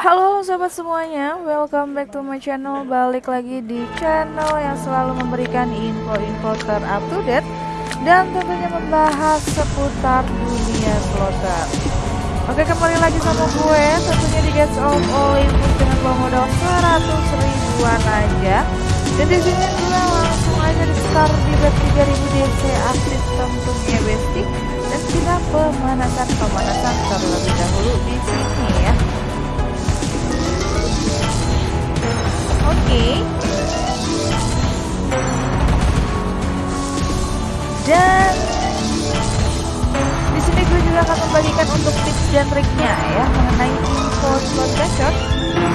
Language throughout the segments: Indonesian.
Halo sobat semuanya, welcome back to my channel. Balik lagi di channel yang selalu memberikan info-info terupdate Dan tentunya membahas seputar dunia slotter Oke kembali lagi sama gue Tentunya di Gates of Olympus dengan modal 100 ribuan aja. Dan di sini gue langsung aja di start di bet 3000 DC aktif tentunya bestie Dan kita pemanasan-pemanasan terlebih dahulu di sini ya untuk tips dan triknya ya mengenai info slot gacor,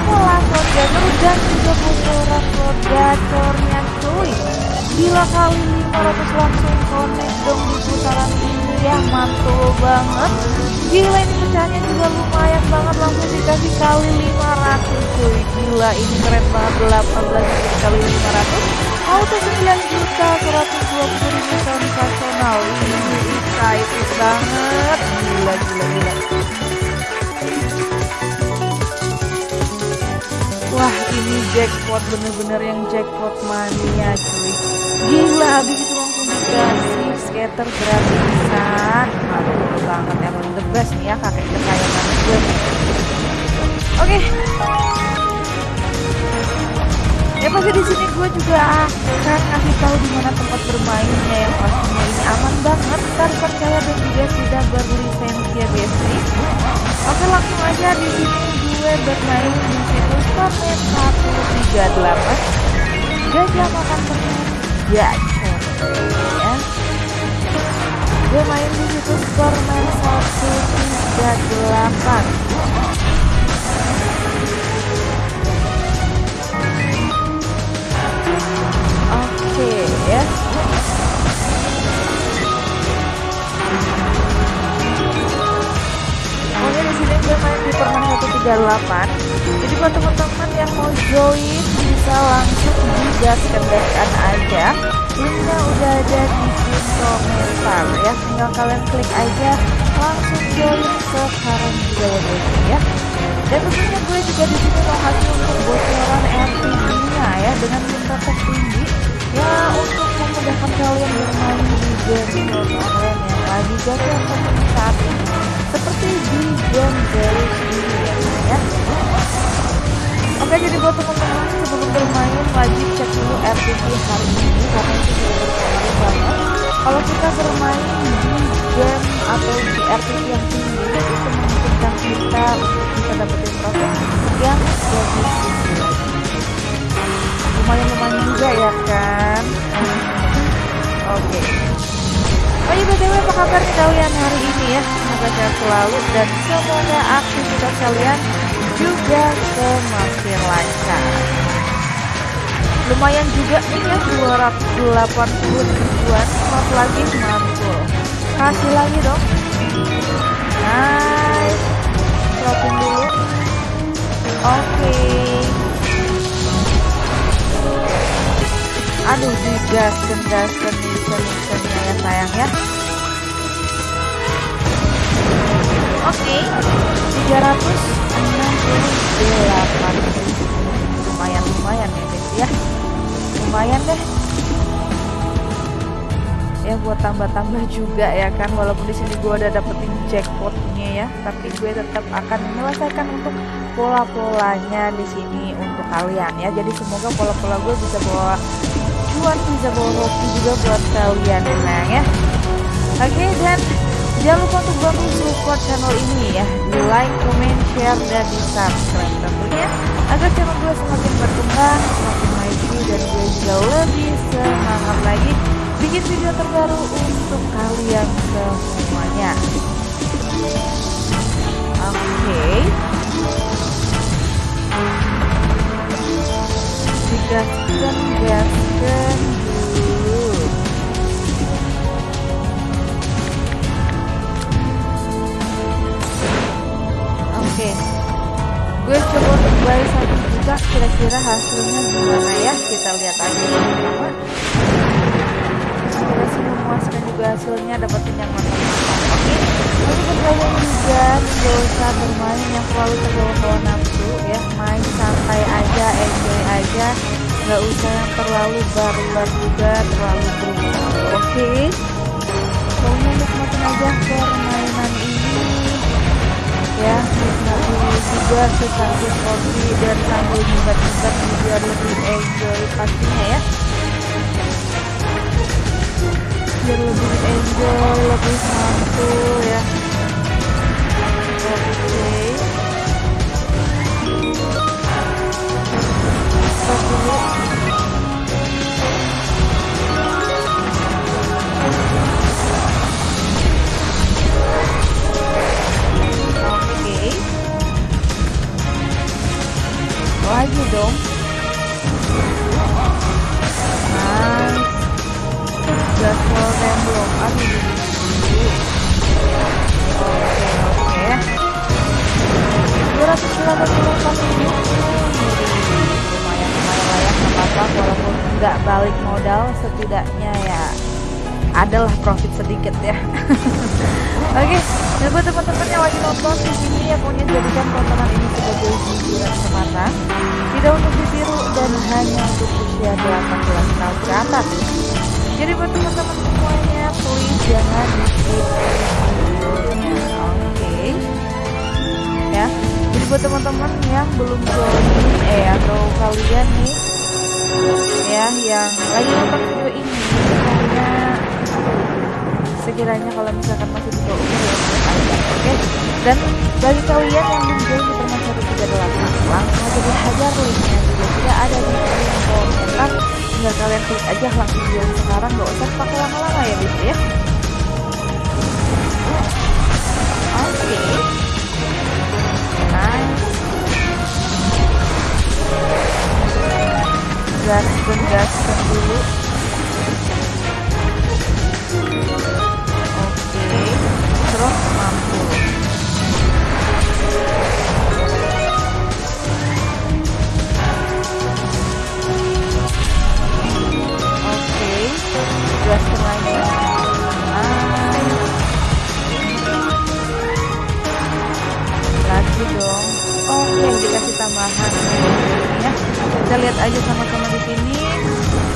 pola slot gacor dan juga bocoran slot gacornya cuy. Gila kali 500 langsung connect dong di putaran ini ya mantul banget. Gila ini pecahnya juga lumayan banget langsung dikasih kali 500 cuy. Gila ini keren banget 18 kali 500 auto 9 juta 120 ribu sensasional ini excited banget gila gila gila wah ini jackpot bener-bener yang jackpot mania cuy. Gila habis itu langsung dikasih skater gratisan. Mantap banget emang the best nih ya kakek kesayangan gue. Oke. okay pasti di sini gue juga akan ngasih tahu di mana tempat bermainnya yang pastinya ini aman banget. Ntar percaya dan juga sudah berlisensi ya besti. Oke langsung aja di sini gue bermain di situs Stormet 138 gajah makan permen gacor ya. Gue main di situs Stormet 138 Jadi buat teman-teman yang mau join bisa langsung digaskan gaskan aja. Linknya udah ada di komentar ya. Tinggal kalian klik aja langsung join sekarang juga ya guys ya. Dan tentunya gue juga di sini mau kasih untuk bocoran RTP-nya ya dengan tingkat tertinggi ya untuk memudahkan kalian bermain di game online yang lagi gacor seperti saat ini seperti di game Zeus buat teman-teman sebelum bermain wajib cek dulu RTP hari ini karena itu berpengaruh banget. Kalau kita bermain di game atau di RTP yang tinggi itu memungkinkan kita untuk bisa dapetin profit yang lebih tinggi. Lumayan-lumayan juga ya kan? Oke. Okay. oh iya btw apa kabar kalian hari ini ya? Semoga sehat selalu dan semoga aktivitas kalian juga semakin lancar. Lumayan juga nih ya 280 ribuan. Slot lagi mantul kasih lagi dong. Nice. Slotin dulu. Oke. Okay. aduh digaskan gaskan bisa ya sayang ya. Oke. okay. 368 lumayan lumayan ya guys ya. Lumayan deh. Ya buat tambah-tambah juga ya kan. Walaupun di sini gue udah dapetin jackpotnya ya tapi gue tetap akan menyelesaikan untuk pola-polanya di sini untuk kalian ya. Jadi semoga pola-pola gue bisa bawa cuan bisa bawa hoki juga buat kalian ya ya. Oke okay, dan jangan lupa untuk bantu support channel ini ya. Di like, comment, share, dan di subscribe tentunya agar channel gue semakin berkembang semakin maju dan gue juga lebih semangat lagi bikin video terbaru untuk kalian semuanya oke okay. Buy satu juta kira-kira hasilnya gimana ya? Kita lihat aja bersama kira sih memuaskan juga hasilnya dapetin yang mantap-mantap oke buat kalian juga gak usah bermain yang terlalu terbawa-bawa nafsu ya. Main santai aja enjoy aja. Nggak usah yang terlalu barbar juga terlalu brutal oke. Okay? pokoknya nikmatin aja permainan ini ya nikmati juga secangkir kopi dan sambil nyubat-nyubat biar lebih enjoy pastinya ya. Biar lebih enjoy lebih santuy ya. Oke. Okay. Balik modal setidaknya ya adalah profit sedikit ya. Oke okay. dan buat teman-teman yang lagi nonton di sini ya pokoknya jadikan tontonan ini sebagai hiburan semata tidak untuk ditiru dan hanya untuk usia 18 tahun ke atas. Jadi buat teman-teman semuanya please jangan di skip videonya. Oke. Ya jadi buat teman-teman yang belum join eh atau kalian nih ya yang lagi nonton video ini pokoknya sekiranya kalau misalkan masih di bawah umur ya oke. Dan bagi kalian yang belum join di permen 138 langsung aja dihajar linknya. Juga tidak ada di kolom komentar tinggal kalian klik aja langsung join sekarang gak usah pakai lama-lama ya bis ya tambahan ya kita lihat aja sama-sama di sini.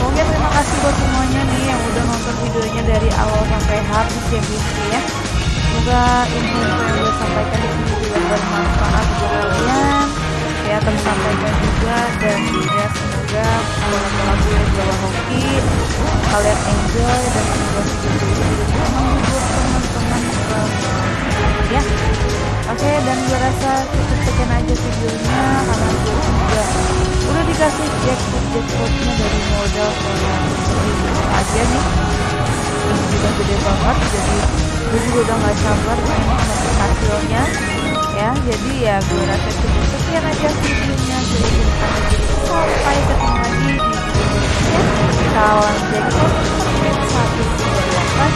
Oke terima kasih buat semuanya nih yang udah nonton videonya dari awal sampai habis ya guys ya. Semoga info-info yang udah sampaikan di sini juga bermanfaat buat kalian. Ya tersampaikan juga. Dan ya semoga lagu-lagu yang bawa hoki kalian enjoy. Dan semoga video ini teman-teman ya Oke dan gue rasa cukup sekian aja videonya karena gue juga. Udah dikasih jackpot jackpotnya dari modal seribu aja nih. Ini juga gede banget jadi gue juga udah gak sabar pengen nonton hasilnya. Ya jadi ya gue rasa cukup sekian aja videonya. Jadi sampai ketemu lagi di video berikutnya. Salam jackpot satu tiga delapan.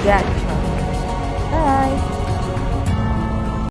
Ya jangan lupa